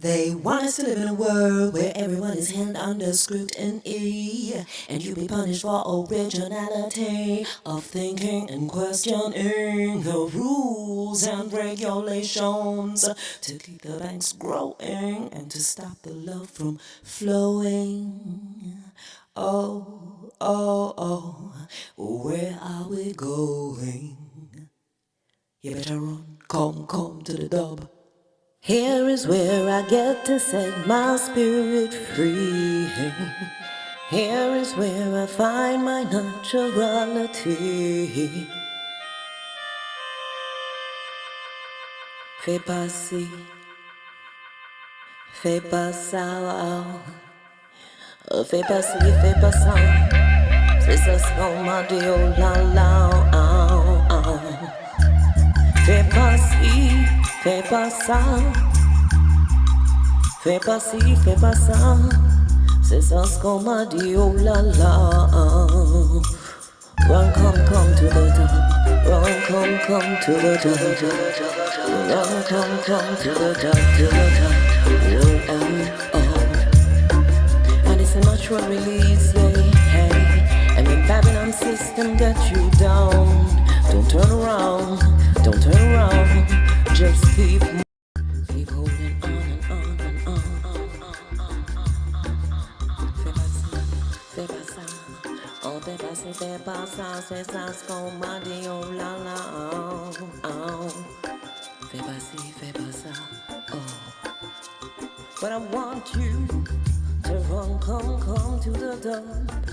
promise to live in a world where everyone is held under scrutiny, and you be punished for originality of thinking and questioning the rules and regulations to keep the banks growing and to stop the love from flowing. Oh, oh, oh, where are we going? You better run, come, come to the dub. Here is where I get to set my spirit free. Here is where I find my naturality. Fais passer, fais pas ça, oh. fais passer, fais pas ça. C'est ça ce qu'on m'a dit, oh la la, fais pas ça. Fais pas ci, fais pas ça. C'est ça ce qu'on m'a dit, oh la la. Run, come, come to the top. Run, come, come to the top. Run, come, come to the top, to the top. Oh, oh, oh. And it's a natural release, yeah, hey. And the Babylon system got you down. Don't turn around, don't turn around. Just keep Keep holding on and on and on. Oh fais pas ça, fais pas ça, c'est ça ce qu'on m'a dit, oh la la, oh, oh. Fais pas ci, fais pas ça, oh. But I want you to run, come, come to the door,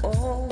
oh.